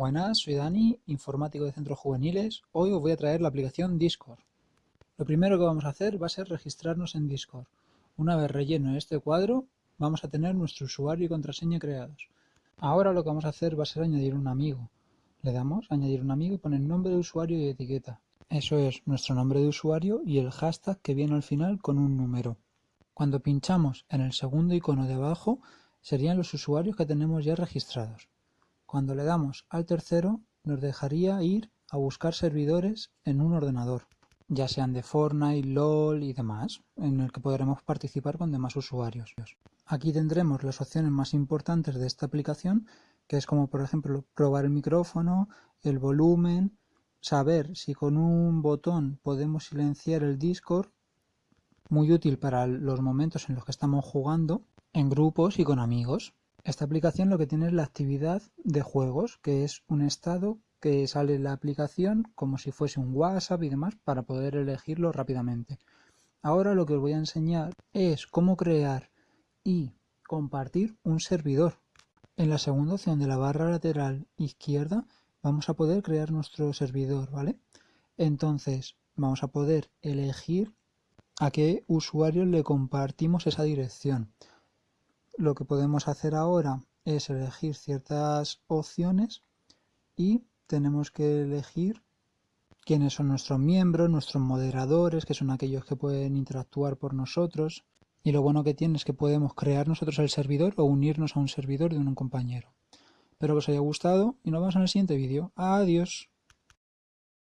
Buenas, soy Dani, informático de Centros Juveniles. Hoy os voy a traer la aplicación Discord. Lo primero que vamos a hacer va a ser registrarnos en Discord. Una vez relleno este cuadro, vamos a tener nuestro usuario y contraseña creados. Ahora lo que vamos a hacer va a ser añadir un amigo. Le damos añadir un amigo y poner nombre de usuario y etiqueta. Eso es nuestro nombre de usuario y el hashtag que viene al final con un número. Cuando pinchamos en el segundo icono de abajo, serían los usuarios que tenemos ya registrados. Cuando le damos al tercero, nos dejaría ir a buscar servidores en un ordenador, ya sean de Fortnite, LOL y demás, en el que podremos participar con demás usuarios. Aquí tendremos las opciones más importantes de esta aplicación, que es como por ejemplo probar el micrófono, el volumen, saber si con un botón podemos silenciar el Discord, muy útil para los momentos en los que estamos jugando, en grupos y con amigos. Esta aplicación lo que tiene es la actividad de juegos, que es un estado que sale en la aplicación como si fuese un WhatsApp y demás para poder elegirlo rápidamente. Ahora lo que os voy a enseñar es cómo crear y compartir un servidor. En la segunda opción de la barra lateral izquierda vamos a poder crear nuestro servidor, ¿vale? Entonces vamos a poder elegir a qué usuario le compartimos esa dirección lo que podemos hacer ahora es elegir ciertas opciones y tenemos que elegir quiénes son nuestros miembros, nuestros moderadores, que son aquellos que pueden interactuar por nosotros. Y lo bueno que tiene es que podemos crear nosotros el servidor o unirnos a un servidor de un compañero. Espero que os haya gustado y nos vemos en el siguiente vídeo. Adiós.